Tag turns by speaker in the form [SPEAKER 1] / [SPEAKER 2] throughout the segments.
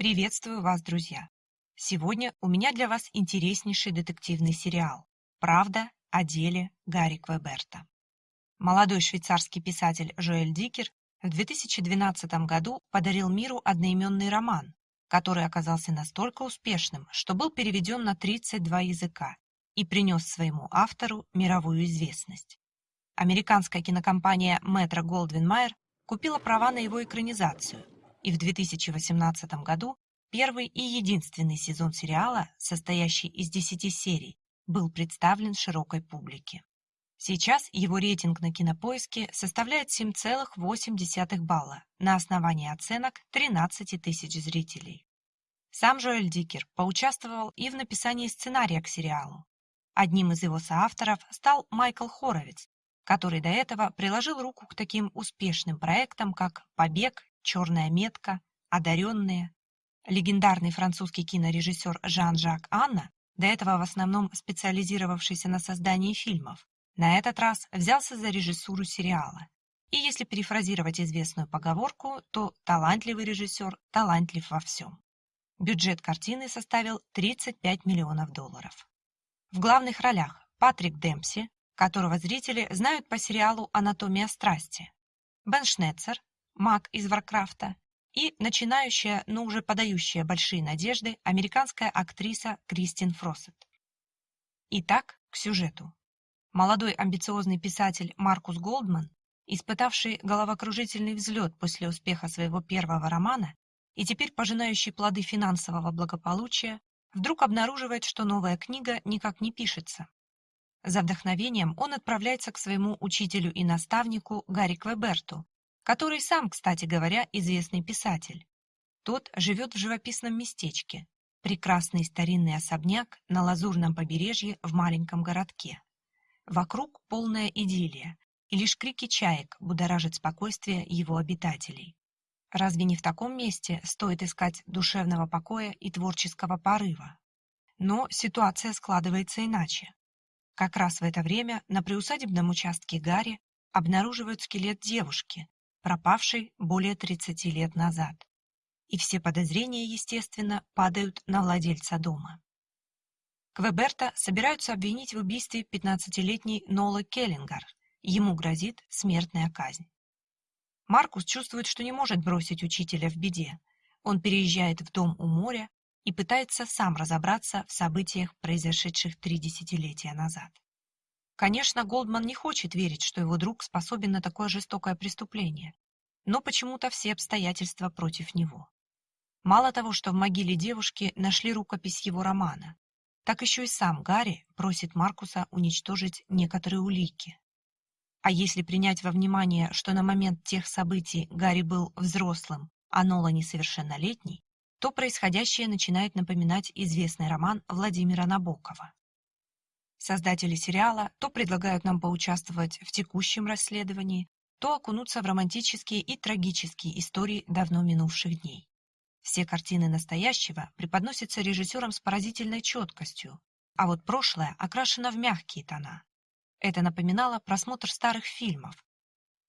[SPEAKER 1] Приветствую вас, друзья! Сегодня у меня для вас интереснейший детективный сериал «Правда о деле Гарри Квеберта». Молодой швейцарский писатель Жоэль Дикер в 2012 году подарил миру одноименный роман, который оказался настолько успешным, что был переведен на 32 языка и принес своему автору мировую известность. Американская кинокомпания Goldwyn Mayer купила права на его экранизацию – и в 2018 году первый и единственный сезон сериала, состоящий из 10 серий, был представлен широкой публике. Сейчас его рейтинг на кинопоиске составляет 7,8 балла на основании оценок 13 тысяч зрителей. Сам Жоэль Дикер поучаствовал и в написании сценария к сериалу. Одним из его соавторов стал Майкл Хоровиц, который до этого приложил руку к таким успешным проектам, как «Побег» «Черная метка», «Одаренные». Легендарный французский кинорежиссер Жан-Жак Анна, до этого в основном специализировавшийся на создании фильмов, на этот раз взялся за режиссуру сериала. И если перефразировать известную поговорку, то талантливый режиссер талантлив во всем. Бюджет картины составил 35 миллионов долларов. В главных ролях Патрик Демпси, которого зрители знают по сериалу «Анатомия страсти», Бен Шнецер, маг из Варкрафта, и начинающая, но уже подающая большие надежды американская актриса Кристин Фроссет. Итак, к сюжету. Молодой амбициозный писатель Маркус Голдман, испытавший головокружительный взлет после успеха своего первого романа и теперь пожинающий плоды финансового благополучия, вдруг обнаруживает, что новая книга никак не пишется. За вдохновением он отправляется к своему учителю и наставнику Гарри Квеберту, который сам, кстати говоря, известный писатель. Тот живет в живописном местечке, прекрасный старинный особняк на лазурном побережье в маленьком городке. Вокруг полная идиллия, и лишь крики чаек будоражат спокойствие его обитателей. Разве не в таком месте стоит искать душевного покоя и творческого порыва? Но ситуация складывается иначе. Как раз в это время на приусадебном участке Гарри обнаруживают скелет девушки, пропавший более 30 лет назад. И все подозрения, естественно, падают на владельца дома. Квеберта собираются обвинить в убийстве 15-летней Нолы Келлингар. Ему грозит смертная казнь. Маркус чувствует, что не может бросить учителя в беде. Он переезжает в дом у моря и пытается сам разобраться в событиях, произошедших три десятилетия назад. Конечно, Голдман не хочет верить, что его друг способен на такое жестокое преступление, но почему-то все обстоятельства против него. Мало того, что в могиле девушки нашли рукопись его романа, так еще и сам Гарри просит Маркуса уничтожить некоторые улики. А если принять во внимание, что на момент тех событий Гарри был взрослым, а Нола несовершеннолетний, то происходящее начинает напоминать известный роман Владимира Набокова. Создатели сериала то предлагают нам поучаствовать в текущем расследовании, то окунуться в романтические и трагические истории давно минувших дней. Все картины настоящего преподносятся режиссером с поразительной четкостью, а вот прошлое окрашено в мягкие тона. Это напоминало просмотр старых фильмов.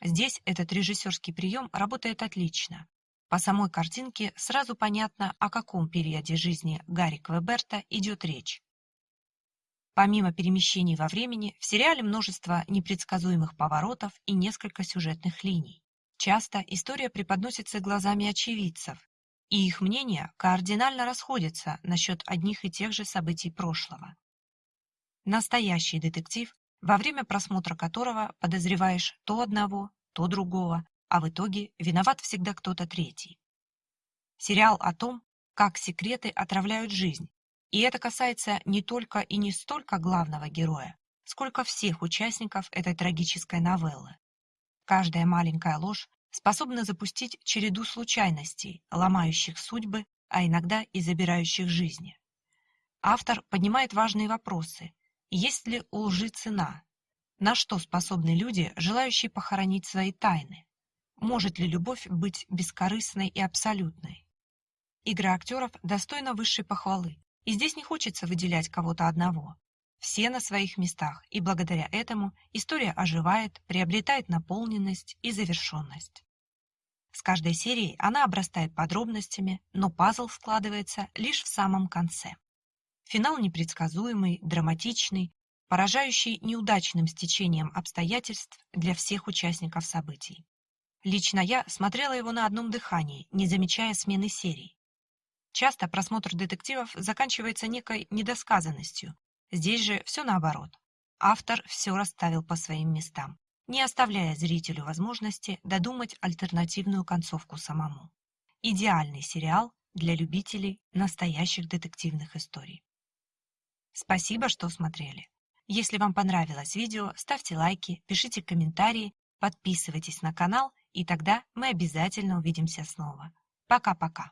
[SPEAKER 1] Здесь этот режиссерский прием работает отлично. По самой картинке сразу понятно, о каком периоде жизни Гарри Квеберта идет речь. Помимо перемещений во времени, в сериале множество непредсказуемых поворотов и несколько сюжетных линий. Часто история преподносится глазами очевидцев, и их мнения кардинально расходятся насчет одних и тех же событий прошлого. Настоящий детектив, во время просмотра которого подозреваешь то одного, то другого, а в итоге виноват всегда кто-то третий. Сериал о том, как секреты отравляют жизнь, и это касается не только и не столько главного героя, сколько всех участников этой трагической новеллы. Каждая маленькая ложь способна запустить череду случайностей, ломающих судьбы, а иногда и забирающих жизни. Автор поднимает важные вопросы. Есть ли у лжи цена? На что способны люди, желающие похоронить свои тайны? Может ли любовь быть бескорыстной и абсолютной? Игра актеров достойна высшей похвалы, и здесь не хочется выделять кого-то одного. Все на своих местах, и благодаря этому история оживает, приобретает наполненность и завершенность. С каждой серией она обрастает подробностями, но пазл складывается лишь в самом конце. Финал непредсказуемый, драматичный, поражающий неудачным стечением обстоятельств для всех участников событий. Лично я смотрела его на одном дыхании, не замечая смены серий. Часто просмотр детективов заканчивается некой недосказанностью. Здесь же все наоборот. Автор все расставил по своим местам, не оставляя зрителю возможности додумать альтернативную концовку самому. Идеальный сериал для любителей настоящих детективных историй. Спасибо, что смотрели. Если вам понравилось видео, ставьте лайки, пишите комментарии, подписывайтесь на канал, и тогда мы обязательно увидимся снова. Пока-пока.